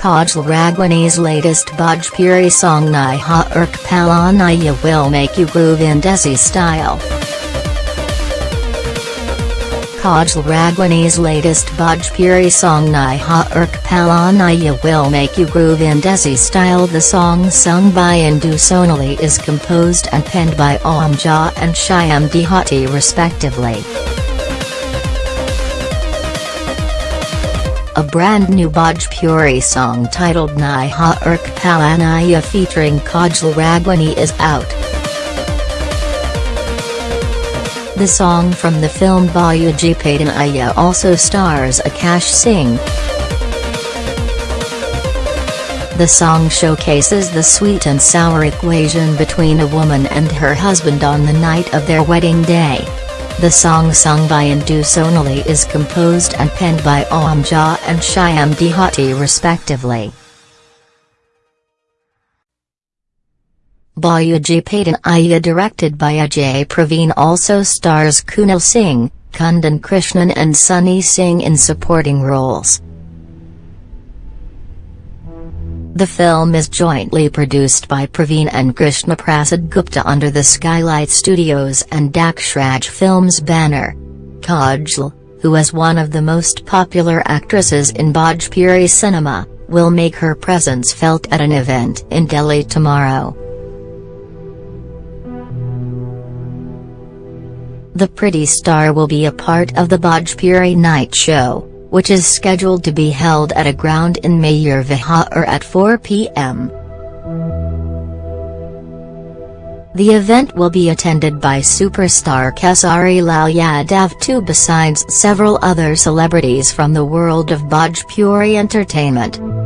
Kajal Raghwani's latest Bhojpuri song Niha Urk Palanaya will make you groove in Desi style. Kajal Raghwani's latest Bhojpuri song Niha Urk Palanaya will make you groove in Desi style. The song sung by Indu Sonali is composed and penned by Om Jha and Shyam Dehati respectively. A brand new Bhojpuri song titled Niha Urk Palanaya featuring Kajal Raghwani is out. The song from the film Bahuji Padanaya also stars Akash Singh. The song showcases the sweet and sour equation between a woman and her husband on the night of their wedding day. The song sung by Indu Sonali is composed and penned by Om Jha and Shyam Dehati respectively. Bahuji Padanaya directed by Ajay Praveen also stars Kunal Singh, Kundan Krishnan and Sunny Singh in supporting roles. The film is jointly produced by Praveen and Krishna Prasad Gupta under the Skylight Studios and Dakshraj Films banner. Kajal, who is one of the most popular actresses in Bhojpuri cinema, will make her presence felt at an event in Delhi tomorrow. The pretty star will be a part of the Bhojpuri night show, which is scheduled to be held at a ground in Mayur Vihar at 4 p.m. The event will be attended by superstar Khesari Lal Yadav too besides several other celebrities from the world of Bhojpuri entertainment.